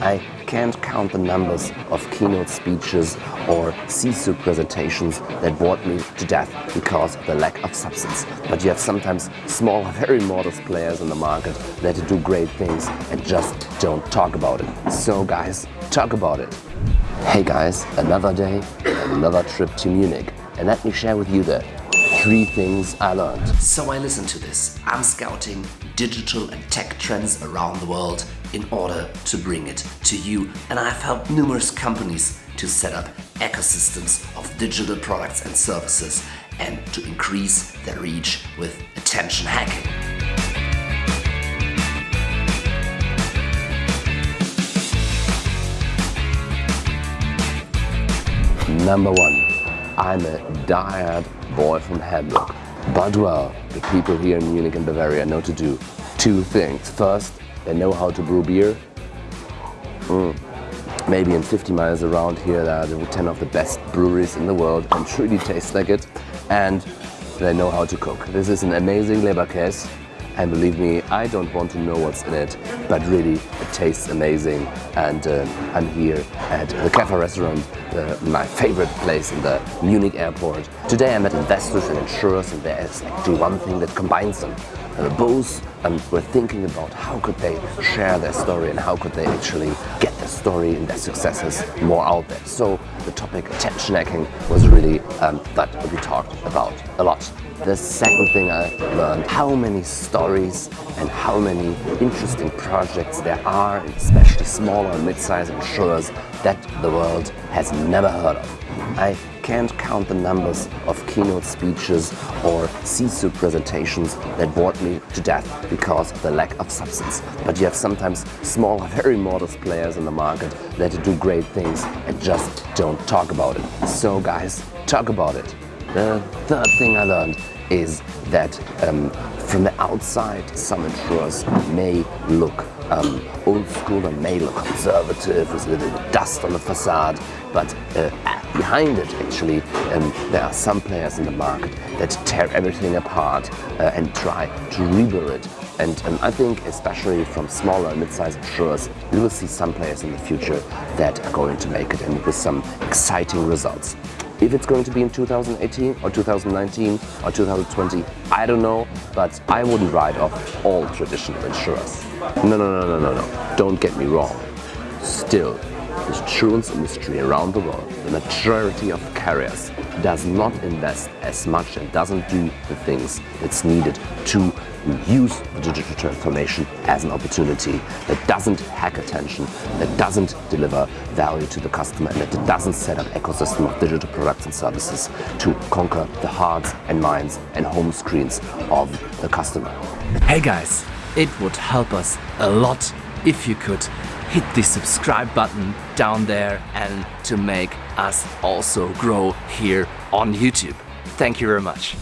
I can't count the numbers of keynote speeches or CISO presentations that bored me to death because of the lack of substance. But you have sometimes small, very modest players in the market that do great things and just don't talk about it. So guys, talk about it. Hey guys, another day, another trip to Munich. And let me share with you the three things I learned. So I listened to this. I'm scouting digital and tech trends around the world in order to bring it to you. And I've helped numerous companies to set up ecosystems of digital products and services and to increase their reach with attention hacking. Number one, I'm a diehard boy from Hamburg. But well, the people here in Munich and Bavaria know to do two things. First, they know how to brew beer. Mm. Maybe in 50 miles around here there are 10 of the best breweries in the world and truly taste like it. And they know how to cook. This is an amazing Leberkäse and believe me, I don't want to know what's in it, but really it tastes amazing. And uh, I'm here at the Cafe Restaurant, uh, my favorite place in the Munich airport. Today I met investors and insurers and there is actually one thing that combines them. Uh, both um, were thinking about how could they share their story and how could they actually get their story and their successes more out there. So the topic attention hacking was really um, that we talked about a lot. The second thing I learned, how many stories and how many interesting projects there are, especially smaller and mid-sized insurers that the world has never heard of. I can't count the numbers of keynote speeches or CISO presentations that bored me to death because of the lack of substance. But you have sometimes small, very modest players in the market that do great things and just don't talk about it. So guys, talk about it. The third thing I learned is that um, from the outside some insurers may look um, old school and may look conservative with a little dust on the facade but uh, behind it actually um, there are some players in the market that tear everything apart uh, and try to rebuild it and um, I think especially from smaller mid-sized insurers we will see some players in the future that are going to make it and with some exciting results. If it's going to be in 2018 or 2019 or 2020, I don't know, but I wouldn't write off all traditional insurers. No, no, no, no, no, no. Don't get me wrong. Still, the insurance industry around the world, the majority of carriers does not invest as much and doesn't do the things that's needed to use the digital transformation as an opportunity that doesn't hack attention, that doesn't deliver value to the customer, and that doesn't set up ecosystem of digital products and services to conquer the hearts and minds and home screens of the customer. Hey guys, it would help us a lot if you could hit the subscribe button down there and to make us also grow here on YouTube. Thank you very much.